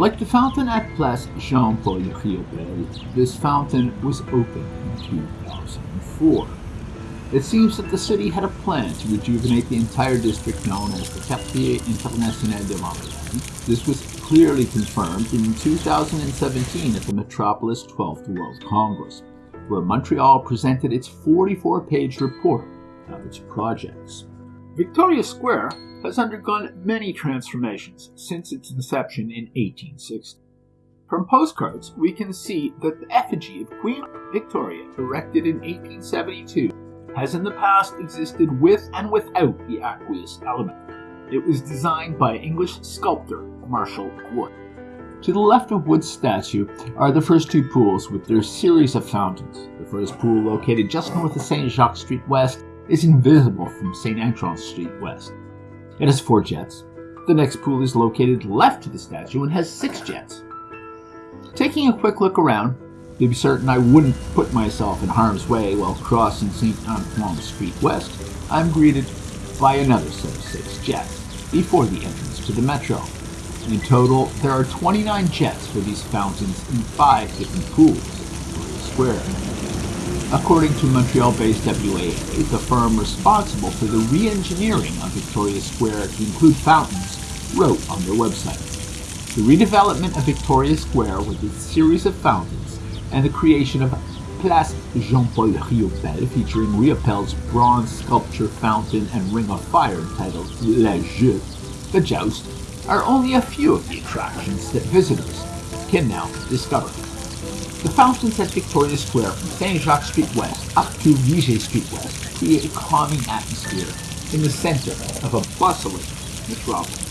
Like the fountain at Place Jean-Paul Riopelle, this fountain was opened in 2004. It seems that the city had a plan to rejuvenate the entire district known as the Quartier International de Montréal. This was clearly confirmed in 2017 at the Metropolis 12th World Congress, where Montreal presented its 44-page report of its projects. Victoria Square has undergone many transformations since its inception in 1860. From postcards, we can see that the effigy of Queen Victoria, erected in 1872, has in the past existed with and without the aqueous element. It was designed by English sculptor Marshall Wood. To the left of Wood's statue are the first two pools with their series of fountains. The first pool, located just north of St. Jacques Street West, is invisible from St. Antoine Street West. It has four jets. The next pool is located left to the statue and has six jets. Taking a quick look around, to be certain I wouldn't put myself in harm's way while crossing St. Antoine Street West, I'm greeted by another set of six jets before the entrance to the metro. In total, there are 29 jets for these fountains in five different pools square. According to Montreal-based WAA, the firm responsible for the re-engineering of Victoria Square to include fountains wrote on their website. The redevelopment of Victoria Square with its series of fountains and the creation of Place Jean-Paul Riopelle featuring Riopelle's bronze sculpture fountain and ring of fire entitled La Joute, the Joust, are only a few of the attractions that visitors can now discover. The fountains at Victoria Square from St. Jacques Street West up to Viger Street West create a calming atmosphere in the center of a bustling metropolis.